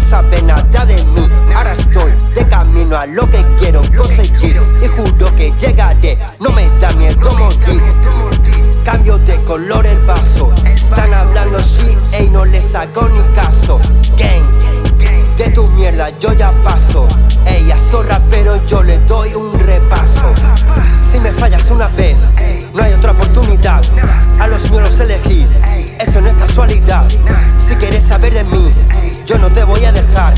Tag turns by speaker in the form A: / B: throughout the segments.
A: sabe nada de mí. Ahora estoy de camino a lo que quiero conseguir. Y juro que llegaré, no me da miedo morir. Cambio de color el vaso. Están hablando shit, ey, no les hago ni caso. Gang, de tu mierda yo ya paso. Ella zorra pero yo le doy un repaso. Si me fallas una vez, no hay otra oportunidad dejar.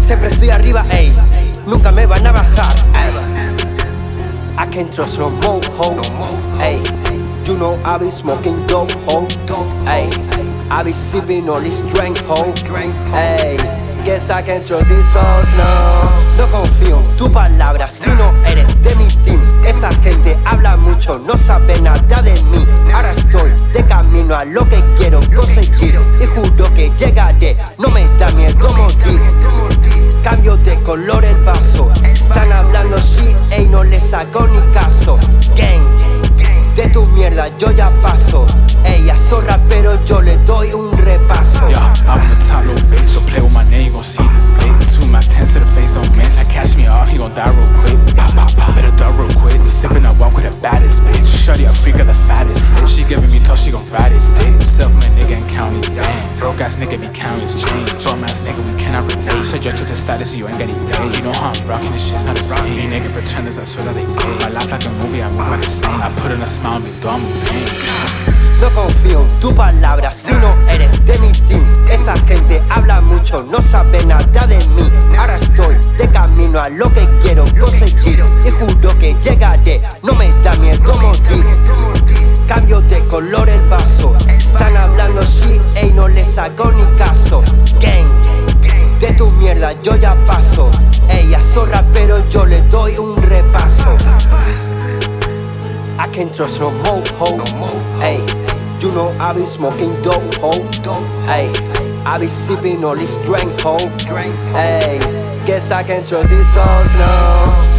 A: Siempre estoy arriba, ey, nunca me van a bajar. I can't trust no more, ho, ey. You know I be smoking dope, ho, ey. I be sipping all this drink, ho, ey. Guess I can't trust these souls, no. No confío en tu palabra si no eres de mi team. Esa gente habla mucho, no sabe nada de mí. Ahora estoy de camino a lo que quiero conseguir el vaso Están hablando shit, ey, no les hago ni caso Gang, de tu mierda yo ya paso Ella zorra pero yo le doy un repaso
B: Yeah, I'm on the top, bitch. Don't play with my name, gon' see this bitch. Two my tens to the face, don't miss. I catch me off, he gon' die real Broke ass nigga be counting change. Bum ass nigga, we cannot relate. Subject to status, you ain't getting paid. You know how I'm rocking this shit's not a game. These nigga pretenders, I swear that they paid. My life like a movie, I move like a snake. I put in a smile, me though I'm in pain.
A: No confío en tu palabra si no eres de mi team Esa gente habla mucho, no sabe nada de mí Ahora estoy de camino a lo que quiero conseguir Y juro que llegaré, yo ya paso Ella zorra pero yo le doy un repaso I can't trust no more, ho. Hey, you know I be smoking dope, ho. Hey, I be sipping all this drink, ho. Hey, guess I can't trust these souls, no.